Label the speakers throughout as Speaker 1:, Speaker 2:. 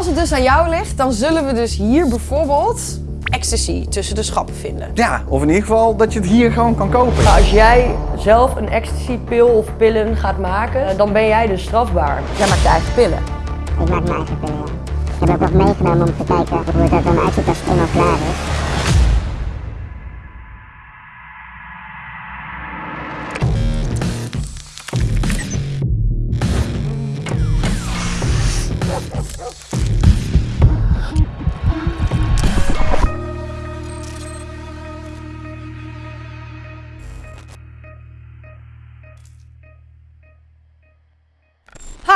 Speaker 1: Als het dus aan jou ligt, dan zullen we dus hier bijvoorbeeld ecstasy tussen de schappen vinden.
Speaker 2: Ja, of in ieder geval dat je het hier gewoon kan kopen.
Speaker 3: Nou, als jij zelf een ecstasy-pil of pillen gaat maken, dan ben jij dus strafbaar.
Speaker 1: Jij maakt je eigen pillen.
Speaker 4: Ik maak mijn eigen pillen, ja. Ik heb ook wat meegenomen om te kijken hoe het er dan uitziet als het eenmaal klaar is.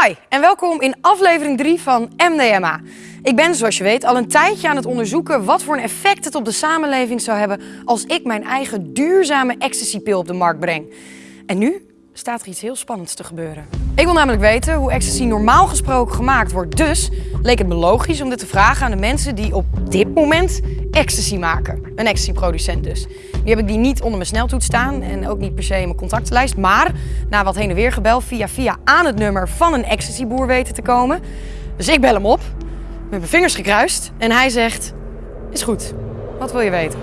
Speaker 1: Hi en welkom in aflevering 3 van MDMA. Ik ben, zoals je weet, al een tijdje aan het onderzoeken wat voor een effect het op de samenleving zou hebben als ik mijn eigen duurzame ecstasypil op de markt breng. En nu staat er iets heel spannends te gebeuren. Ik wil namelijk weten hoe ecstasy normaal gesproken gemaakt wordt. Dus leek het me logisch om dit te vragen aan de mensen die op dit moment ecstasy maken. Een ecstasy-producent dus. Nu heb ik die niet onder mijn sneltoets staan en ook niet per se in mijn contactenlijst. Maar na wat heen en weer gebel via via aan het nummer van een ecstasy-boer weten te komen. Dus ik bel hem op, met mijn vingers gekruist. En hij zegt, is goed, wat wil je weten?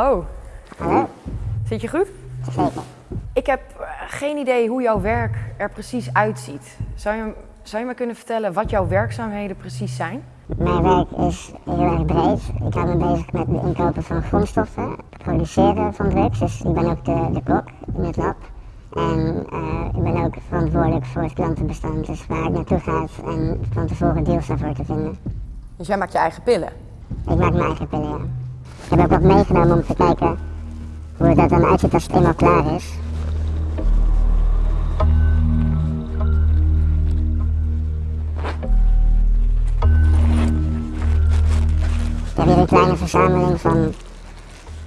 Speaker 1: Hallo.
Speaker 4: Hallo?
Speaker 1: Zit je goed?
Speaker 4: Zeker.
Speaker 1: Ik heb eh, geen idee hoe jouw werk er precies uitziet. Zou je, zou je me kunnen vertellen wat jouw werkzaamheden precies zijn?
Speaker 4: Mijn werk is heel erg breed. Ik hou me bezig met de inkopen van grondstoffen, het produceren van drugs. Dus ik ben ook de, de kok in het lab. En eh, ik ben ook verantwoordelijk voor het klantenbestand, dus waar ik naartoe ga en van tevoren deals daarvoor te vinden.
Speaker 1: Dus jij maakt je eigen pillen.
Speaker 4: Ik maak mijn eigen pillen, ja. Ik heb ook wat meegenomen om te kijken hoe het er dan uitziet als het eenmaal klaar is. Ik heb hier een kleine verzameling van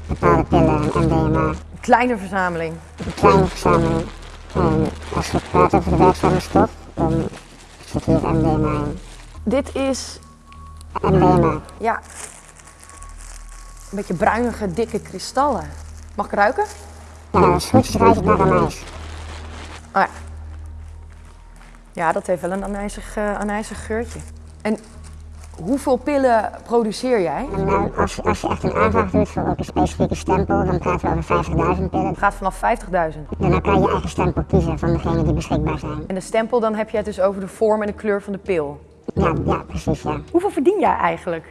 Speaker 4: bepaalde pillen en MDMA.
Speaker 1: Een kleine verzameling.
Speaker 4: Een kleine verzameling. En als we praten over de werkzame stof, dan zit hier MDMA in.
Speaker 1: Dit is,
Speaker 4: MDMA.
Speaker 1: ja, een beetje bruinige, dikke kristallen. Mag ik ruiken?
Speaker 4: Ja, als het goed is ruikt het naar anijs.
Speaker 1: Oh ja. Ja, dat heeft wel een anijzig, anijzig geurtje. En hoeveel pillen produceer jij?
Speaker 4: En nou, als, als je echt een aanvraag doet voor ook een specifieke stempel, dan praten we over 50.000 pillen.
Speaker 1: Het gaat vanaf 50.000.
Speaker 4: En dan kan je je eigen stempel kiezen van degene die beschikbaar zijn.
Speaker 1: En de stempel, dan heb je het dus over de vorm en de kleur van de pil.
Speaker 4: Ja, ja precies, ja.
Speaker 1: Hoeveel verdien jij eigenlijk?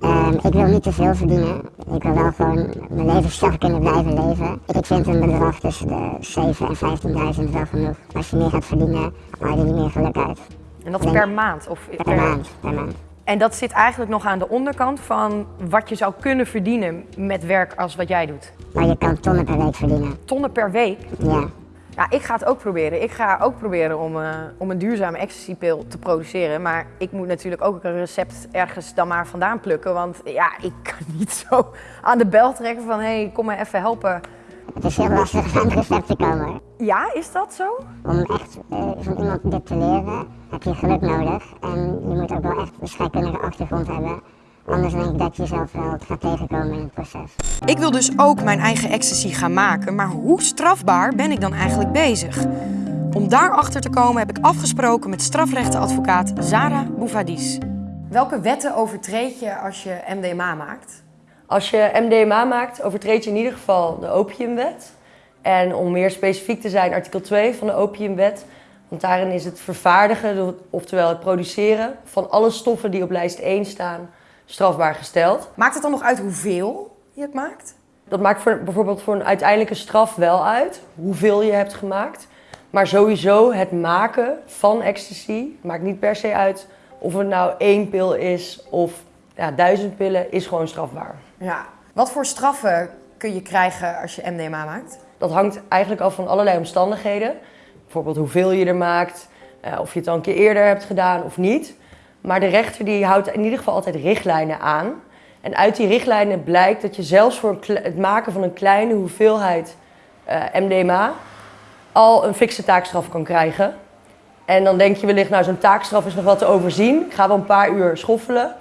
Speaker 4: Ehm, ik wil niet te veel verdienen. Ik wil wel gewoon mijn leven strak kunnen blijven leven. Ik vind een bedrag tussen de 7 en 15.000 wel genoeg. Als je meer gaat verdienen, haal je er niet meer geluk uit.
Speaker 1: En dat per maand? Of
Speaker 4: Per maand, per maand.
Speaker 1: En dat zit eigenlijk nog aan de onderkant van wat je zou kunnen verdienen met werk als wat jij doet.
Speaker 4: Maar je kan tonnen per week verdienen.
Speaker 1: Tonnen per week.
Speaker 4: Ja.
Speaker 1: Ja, ik ga het ook proberen. Ik ga ook proberen om, eh, om een duurzame ecstasypil te produceren. Maar ik moet natuurlijk ook een recept ergens dan maar vandaan plukken. Want ja, ik kan niet zo aan de bel trekken van... hé, hey, kom me even helpen.
Speaker 4: Het is heel lastig aan recepten komen.
Speaker 1: Ja, is dat zo?
Speaker 4: Om echt eh, van iemand dit te leren, heb je geluk nodig. En je moet ook wel echt een scheikundige achtergrond hebben. Anders denk ik dat je jezelf wel gaat tegenkomen in het proces.
Speaker 1: Ik wil dus ook mijn eigen ecstasy gaan maken. Maar hoe strafbaar ben ik dan eigenlijk bezig? Om daarachter te komen heb ik afgesproken met strafrechtenadvocaat Zara Bouvadis. Welke wetten overtreed je als je MDMA maakt?
Speaker 3: Als je MDMA maakt, overtreed je in ieder geval de opiumwet. En om meer specifiek te zijn, artikel 2 van de opiumwet. Want daarin is het vervaardigen, oftewel het produceren van alle stoffen die op lijst 1 staan, strafbaar gesteld.
Speaker 1: Maakt het dan nog uit hoeveel je het maakt?
Speaker 3: Dat maakt voor, bijvoorbeeld voor een uiteindelijke straf wel uit, hoeveel je hebt gemaakt. Maar sowieso het maken van ecstasy maakt niet per se uit of het nou één pil is of ja, duizend pillen, is gewoon strafbaar.
Speaker 1: Ja. Wat voor straffen kun je krijgen als je MDMA maakt?
Speaker 3: Dat hangt eigenlijk af van allerlei omstandigheden. Bijvoorbeeld hoeveel je er maakt, eh, of je het al een keer eerder hebt gedaan of niet. Maar de rechter die houdt in ieder geval altijd richtlijnen aan. En uit die richtlijnen blijkt dat je zelfs voor het maken van een kleine hoeveelheid eh, MDMA al een fikse taakstraf kan krijgen. En dan denk je wellicht, nou zo'n taakstraf is nog wel te overzien. Ik ga wel een paar uur schoffelen.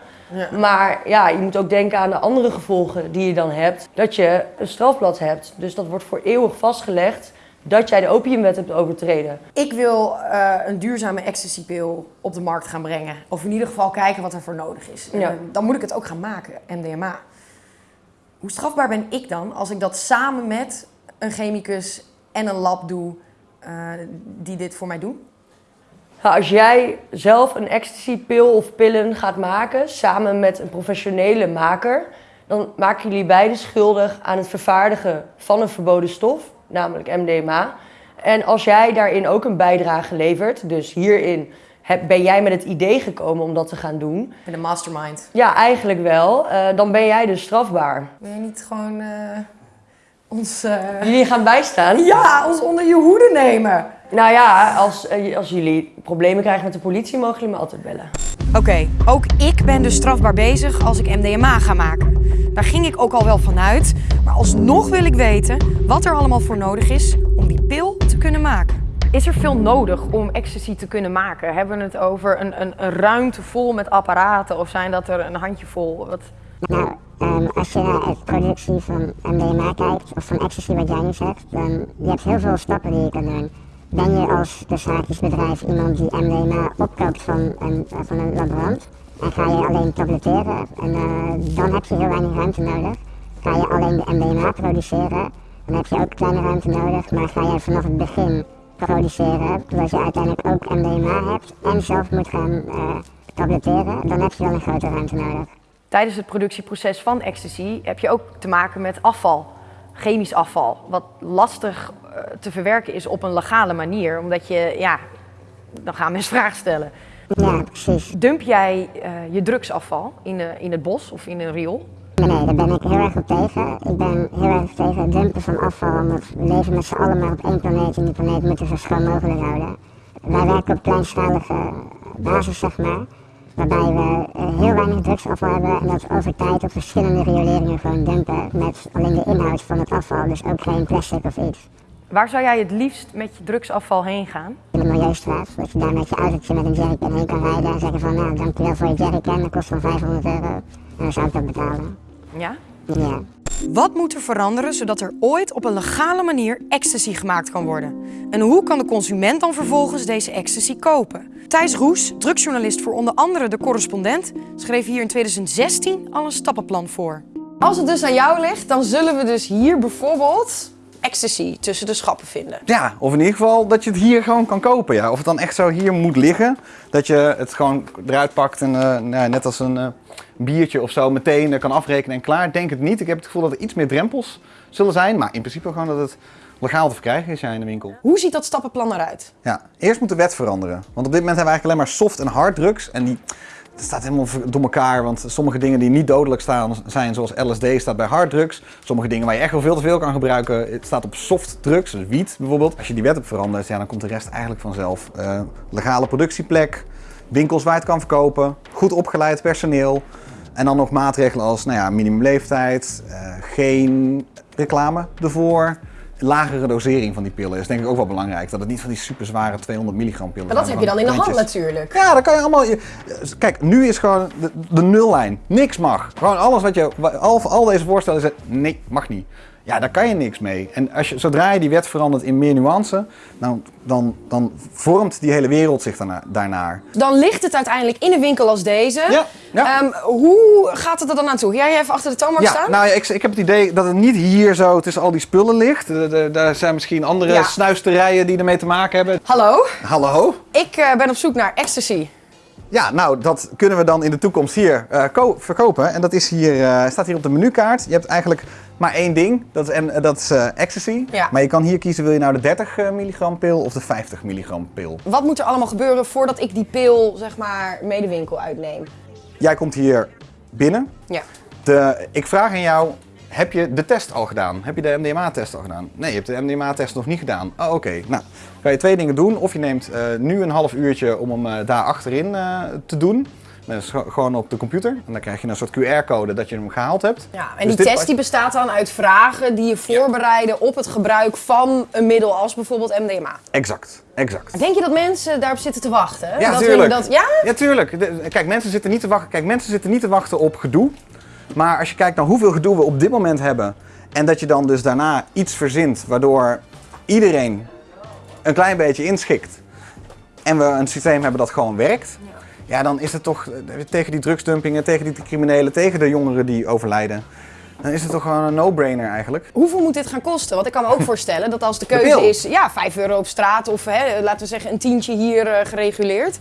Speaker 3: Maar ja, je moet ook denken aan de andere gevolgen die je dan hebt. Dat je een strafblad hebt. Dus dat wordt voor eeuwig vastgelegd dat jij de opiumwet hebt overtreden.
Speaker 1: Ik wil eh, een duurzame ecstasypil op de markt gaan brengen. Of in ieder geval kijken wat er voor nodig is.
Speaker 3: Ja.
Speaker 1: Eh, dan moet ik het ook gaan maken, MDMA. Hoe strafbaar ben ik dan als ik dat samen met een chemicus en een lab doe eh, die dit voor mij doen?
Speaker 3: Nou, als jij zelf een ecstasypil of pillen gaat maken, samen met een professionele maker, dan maken jullie beiden schuldig aan het vervaardigen van een verboden stof, namelijk MDMA. En als jij daarin ook een bijdrage levert, dus hierin heb, ben jij met het idee gekomen om dat te gaan doen,
Speaker 1: Met een mastermind.
Speaker 3: ja, eigenlijk wel, eh, dan ben jij dus strafbaar.
Speaker 1: Wil je niet gewoon eh, ons, eh,
Speaker 3: Jullie gaan bijstaan.
Speaker 1: ja, ons onder je hoede nemen?
Speaker 3: Nou ja, als, eh, als jullie problemen krijgen met de politie, mogen jullie me altijd bellen.
Speaker 1: Oké, ook ik ben dus strafbaar bezig als ik MDMA ga maken. Daar ging ik ook al wel vanuit, maar alsnog wil ik weten wat er allemaal voor nodig is om die pil te kunnen maken. Is er veel nodig om ecstasy te kunnen maken? Hebben we het over een, een, een ruimte vol met apparaten of zijn dat er een handjevol? Wat...
Speaker 4: Nou, ehm, als je naar de productie van MDMA kijkt, of van ecstasy wat jij nu zegt, dan je hebt heel veel stappen die je kan doen. Ben je als dus bedrijf iemand die MDMA opkoopt van een, eh, van een laborant en ga je alleen tabletteren en eh, dan heb je heel weinig ruimte nodig. Ga je alleen de MDMA produceren, dan heb je ook kleine ruimte nodig, maar ga je vanaf het begin produceren, zodat je uiteindelijk ook MDMA hebt en zelf moet gaan eh, tabletteren, dan heb je wel een grote ruimte nodig.
Speaker 1: Tijdens het productieproces van ecstasy heb je ook te maken met afval, chemisch afval, wat lastig te verwerken is op een legale manier, omdat je, ja, dan gaan mensen vragen stellen.
Speaker 4: Ja, precies.
Speaker 1: Dump jij eh, je drugsafval in, de, in het bos of in een riool?
Speaker 4: Nee, daar ben ik heel erg op tegen. Ik ben heel erg tegen het dumpen van afval, omdat we leven met z'n allen maar op één planeet en die planeet moeten we zo schoon mogelijk houden. Wij werken op kleinschalige basis, zeg maar, waarbij we eh, heel weinig drugsafval hebben en dat over tijd op verschillende rioleringen gewoon dumpen met alleen de inhoud van het afval, dus ook geen plastic of iets.
Speaker 1: Waar zou jij het liefst met je drugsafval heen gaan?
Speaker 4: In de Milieustraat, dat je daar met je autootje met een jerrycan heen kan rijden en zeggen van nou dankjewel voor je jerrycan, dat kost van 500 euro. En dan zou ik dat betalen.
Speaker 1: Ja?
Speaker 4: Ja.
Speaker 1: Wat moet er veranderen zodat er ooit op een legale manier ecstasy gemaakt kan worden? En hoe kan de consument dan vervolgens deze ecstasy kopen? Thijs Roes, drugsjournalist voor onder andere De Correspondent, schreef hier in 2016 al een stappenplan voor. Als het dus aan jou ligt, dan zullen we dus hier bijvoorbeeld ecstasy tussen de schappen vinden.
Speaker 2: Ja, of in ieder geval dat je het hier gewoon kan kopen. Ja. Of het dan echt zo hier moet liggen. Dat je het gewoon eruit pakt en eh, nou, net als een eh, biertje of zo meteen kan afrekenen en klaar. Denk het niet. Ik heb het gevoel dat er iets meer drempels zullen zijn. Maar in principe gewoon dat het legaal te verkrijgen is ja, in de winkel.
Speaker 1: Hoe ziet dat stappenplan eruit?
Speaker 2: Ja, eerst moet de wet veranderen. Want op dit moment hebben we eigenlijk alleen maar soft en hard drugs. En die, dat staat helemaal door elkaar. Want sommige dingen die niet dodelijk staan zijn, zoals LSD, staat bij hard drugs. Sommige dingen waar je echt wel veel te veel kan gebruiken, het staat op soft drugs, dus wiet bijvoorbeeld. Als je die wet hebt veranderd, ja, dan komt de rest eigenlijk vanzelf. Eh, legale productieplek, winkels waar je het kan verkopen, goed opgeleid personeel. En dan nog maatregelen als nou ja, minimumleeftijd, eh, geen reclame ervoor. Lagere dosering van die pillen is denk ik ook wel belangrijk. Dat het niet van die super zware 200 milligram pillen
Speaker 1: Maar dat heb je dan in de hand natuurlijk.
Speaker 2: Ja, dan kan je allemaal. je- Kijk, nu is gewoon de, de nullijn. Niks mag. Gewoon alles wat je. Al, al deze voorstellen zeggen. Nee, mag niet. Ja, daar kan je niks mee. En als je, zodra je die wet verandert in meer nuance, dan, dan, dan vormt die hele wereld zich daarna, daarnaar.
Speaker 1: Dan ligt het uiteindelijk in een winkel als deze.
Speaker 2: Ja, ja.
Speaker 1: Ehm, hoe gaat het er dan aan toe? Jij even achter de toonbank
Speaker 2: Ja,
Speaker 1: staan?
Speaker 2: nou ja, ik, ik heb het idee dat het niet hier zo tussen al die spullen ligt. Daar zijn misschien andere
Speaker 1: Ja.
Speaker 2: snuisterijen die ermee te maken hebben.
Speaker 1: Hallo,
Speaker 2: Hallo?
Speaker 1: ik eh, ben op zoek naar ecstasy.
Speaker 2: Ja, nou, dat kunnen we dan in de toekomst hier eh, ko- verkopen. En dat is hier, eh, staat hier op de menukaart. Je hebt eigenlijk maar één ding, dat is, en, eh, dat is eh, ecstasy.
Speaker 1: Ja.
Speaker 2: Maar je kan hier kiezen, wil je nou de 30 eh, milligram pil of de 50 milligram pil?
Speaker 1: Wat moet er allemaal gebeuren voordat ik die pil, zeg maar, mee de winkel uitneem?
Speaker 2: Jij komt hier binnen.
Speaker 1: Ja.
Speaker 2: De, ik vraag aan jou, heb je de test al gedaan? Heb je de MDMA-test al gedaan? Nee, je hebt de MDMA-test nog niet gedaan. Oh, oké. Nou, kan je twee dingen doen. Of je neemt eh, nu een half uurtje om hem eh, daar achterin eh, te doen. Dat is ge- gewoon op de computer. En dan krijg je een soort QR-code dat je hem gehaald hebt.
Speaker 1: Ja, en
Speaker 2: Dus
Speaker 1: die test die bestaat dan uit vragen die je voorbereiden op het gebruik van een middel als bijvoorbeeld MDMA.
Speaker 2: Exact, exact.
Speaker 1: Denk je dat mensen daarop zitten te wachten?
Speaker 2: Ja,
Speaker 1: dat
Speaker 2: tuurlijk.
Speaker 1: Dat, ja?
Speaker 2: Ja, tuurlijk. De- kijk, mensen zitten niet te wachten, kijk, mensen zitten niet te wachten op gedoe. Maar als je kijkt naar hoeveel gedoe we op dit moment hebben. En dat je dan dus daarna iets verzint waardoor iedereen een klein beetje inschikt. En we een systeem hebben dat gewoon werkt. Ja, dan is het toch eh, tegen die drugsdumpingen, tegen die criminelen, tegen de jongeren die overlijden. Dan is het toch gewoon een no-brainer eigenlijk.
Speaker 1: Hoeveel moet dit gaan kosten? Want ik kan me ook voorstellen dat als de keuze is, ja, 5 euro op straat of hè, laten we zeggen een tientje hier eh, gereguleerd.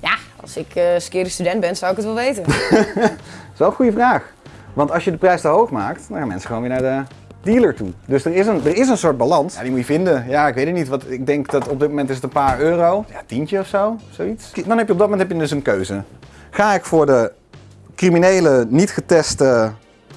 Speaker 1: Ja, als ik skere student ben, zou ik het wel weten.
Speaker 2: Dat is wel een goede vraag. Want als je de prijs te hoog maakt, dan gaan mensen gewoon weer naar de dealer toe. Dus er is een, er is een soort balans. Ja, die moet je vinden. Ja, ik weet het niet. Wat, ik denk dat op dit moment is het een paar euro. Ja, tientje of zo, zoiets. Dan heb je op dat moment heb je dus een keuze. Ga ik voor de criminele, niet geteste,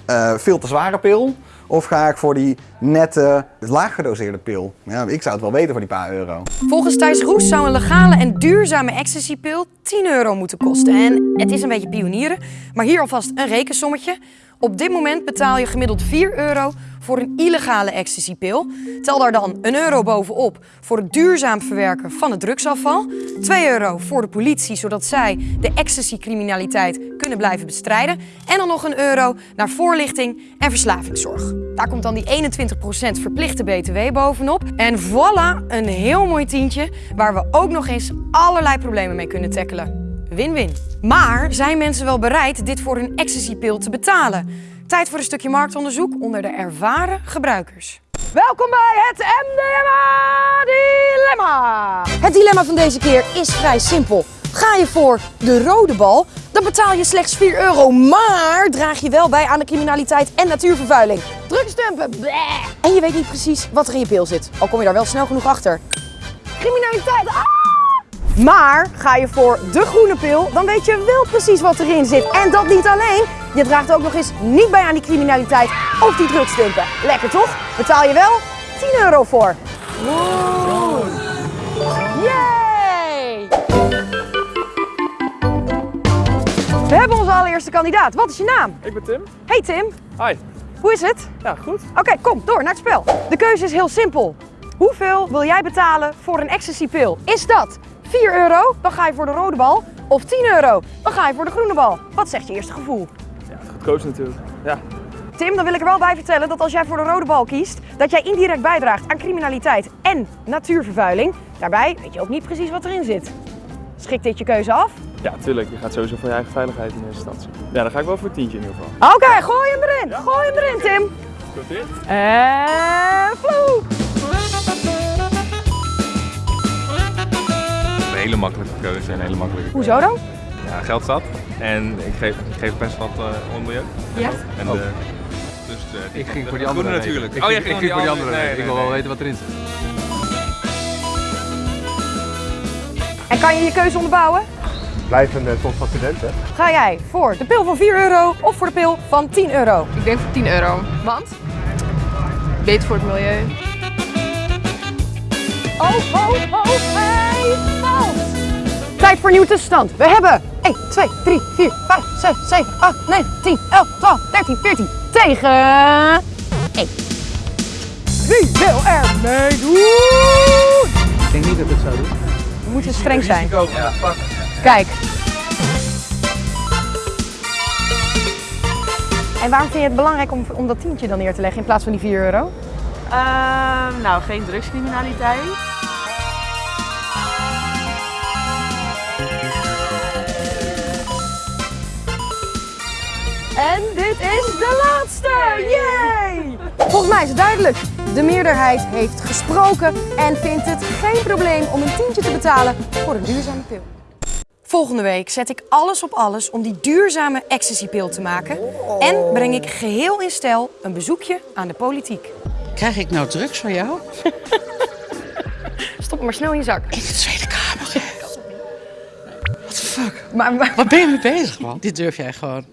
Speaker 2: eh, veel te zware pil? Of ga ik voor die nette, laag gedoseerde pil? Ja, ik zou het wel weten voor die paar euro.
Speaker 1: Volgens Thijs Roes zou een legale en duurzame ecstasypil 10 euro moeten kosten. En het is een beetje pionieren, maar hier alvast een rekensommetje. Op dit moment betaal je gemiddeld 4 euro voor een illegale ecstasypil. Tel daar dan een euro bovenop voor het duurzaam verwerken van het drugsafval. 2 euro voor de politie, zodat zij de ecstasy-criminaliteit kunnen blijven bestrijden. En dan nog een euro naar voorlichting en verslavingszorg. Daar komt dan die 21% verplichte BTW bovenop. En voilà, een heel mooi tientje waar we ook nog eens allerlei problemen mee kunnen tackelen. Win-win. Maar zijn mensen wel bereid dit voor hun ecstasypil te betalen? Tijd voor een stukje marktonderzoek onder de ervaren gebruikers. Welkom bij het MDMA-dilemma. Het dilemma van deze keer is vrij simpel. Ga je voor de rode bal, dan betaal je slechts 4 euro, maar draag je wel bij aan de criminaliteit en natuurvervuiling. Drugsdumpen, bleh. En je weet niet precies wat er in je pil zit, al kom je daar wel snel genoeg achter. Criminaliteit, ah! Maar ga je voor de groene pil, dan weet je wel precies wat erin zit. En dat niet alleen, je draagt ook nog eens niet bij aan die criminaliteit of die drugsdumpen. Lekker toch? Betaal je wel 10 euro voor. Yay! We hebben onze allereerste kandidaat. Wat is je naam?
Speaker 5: Ik ben Tim.
Speaker 1: Hey Tim,
Speaker 5: Hi.
Speaker 1: hoe is het?
Speaker 5: Ja, goed.
Speaker 1: Oké, kom, door naar het spel. De keuze is heel simpel. Hoeveel wil jij betalen voor een ecstasy-pil? Is dat 4 euro, dan ga je voor de rode bal. Of 10 euro, dan ga je voor de groene bal. Wat zegt je eerste gevoel?
Speaker 5: Ja, goedkoopst natuurlijk. Ja.
Speaker 1: Tim, dan wil ik er wel bij vertellen dat als jij voor de rode bal kiest, dat jij indirect bijdraagt aan criminaliteit en natuurvervuiling. Daarbij weet je ook niet precies wat erin zit. Schikt dit je keuze af?
Speaker 5: Ja, tuurlijk. Je gaat sowieso voor je eigen veiligheid in eerste instantie. Ja, dan ga ik wel voor tientje in ieder geval.
Speaker 1: Oké, gooi hem erin. Gooi hem erin, Tim.
Speaker 5: Goed dit?
Speaker 1: En vloep.
Speaker 6: Een hele makkelijke keuze en een hele makkelijke keuze.
Speaker 1: Hoezo dan?
Speaker 6: Ja, geld zat. En ik geef, ik geef best wat uh, om milieu.
Speaker 1: Ja?
Speaker 6: En,
Speaker 7: Oh.
Speaker 6: de, dus, eh,
Speaker 7: Ik ging voor die
Speaker 6: groene
Speaker 7: andere
Speaker 6: natuurlijk.
Speaker 7: Ik,
Speaker 6: oh,
Speaker 7: ging,
Speaker 6: jij
Speaker 7: ik ging voor die andere.
Speaker 6: nee,
Speaker 7: ik
Speaker 6: nee,
Speaker 7: wil wel weten wat erin zit.
Speaker 1: En kan je je keuze onderbouwen?
Speaker 8: Blijf een uh, top van studenten.
Speaker 1: Ga jij voor de pil van 4 euro of voor de pil van 10 euro?
Speaker 9: Ik denk voor 10 euro. Want? Beter voor het milieu.
Speaker 1: Oh, oh, oh, valt! Tijd voor een nieuwe tussenstand. We hebben 1, 2, 3, 4, 5, 6, 7, 8, 9, 10, 11, 12, 13, 14 tegen 1. Wie wil er meedoen?
Speaker 7: Ik denk niet dat het zou doen.
Speaker 1: We moeten streng zijn. Kijk. En waarom vind je het belangrijk om, om dat tientje dan neer te leggen in plaats van die 4 euro?
Speaker 10: Ehm, nou, geen drugscriminaliteit.
Speaker 1: En dit is de laatste! Yay! Volgens mij is het duidelijk. De meerderheid heeft gesproken en vindt het geen probleem om een tientje te betalen voor een duurzame pil. Volgende week zet ik alles op alles om die duurzame ecstasy-pil te maken. En breng ik geheel in stijl een bezoekje aan de politiek.
Speaker 11: Krijg ik nou drugs van jou?
Speaker 1: Stop hem maar snel in je zak.
Speaker 11: In de Tweede Kamer. What the fuck?
Speaker 1: Maar, maar
Speaker 11: Waar ben je mee bezig, man? Dit durf jij gewoon.